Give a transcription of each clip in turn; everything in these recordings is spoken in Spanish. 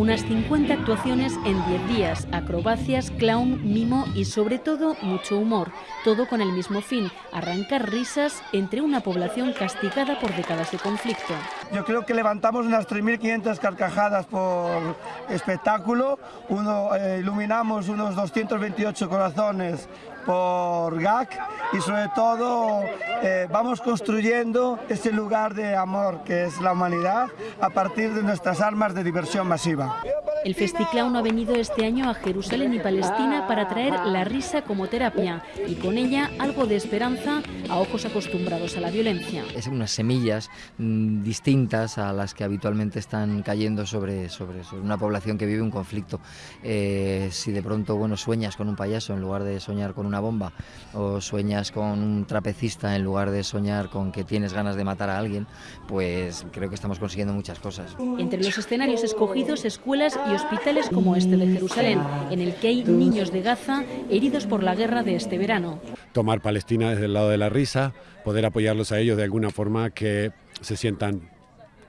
Unas 50 actuaciones en 10 días, acrobacias, clown, mimo y sobre todo mucho humor. Todo con el mismo fin, arrancar risas entre una población castigada por décadas de conflicto. Yo creo que levantamos unas 3.500 carcajadas por espectáculo, Uno, eh, iluminamos unos 228 corazones por GAC y sobre todo eh, vamos construyendo ese lugar de amor que es la humanidad a partir de nuestras armas de diversión masiva. Yeah. El Festiclown ha venido este año a Jerusalén y Palestina para traer la risa como terapia y con ella algo de esperanza a ojos acostumbrados a la violencia. Es unas semillas mmm, distintas a las que habitualmente están cayendo sobre, sobre, sobre una población que vive un conflicto. Eh, si de pronto bueno, sueñas con un payaso en lugar de soñar con una bomba o sueñas con un trapecista en lugar de soñar con que tienes ganas de matar a alguien, pues creo que estamos consiguiendo muchas cosas. Entre los escenarios escogidos, escuelas y hospitales como este de Jerusalén, en el que hay niños de Gaza heridos por la guerra de este verano. Tomar Palestina desde el lado de la risa, poder apoyarlos a ellos de alguna forma que se sientan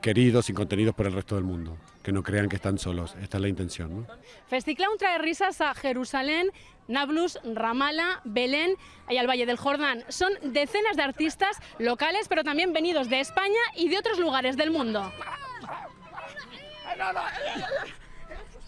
queridos y contenidos por el resto del mundo, que no crean que están solos. Esta es la intención. ¿no? Festiclown trae risas a Jerusalén, Nablus, Ramala, Belén y al Valle del Jordán. Son decenas de artistas locales, pero también venidos de España y de otros lugares del mundo.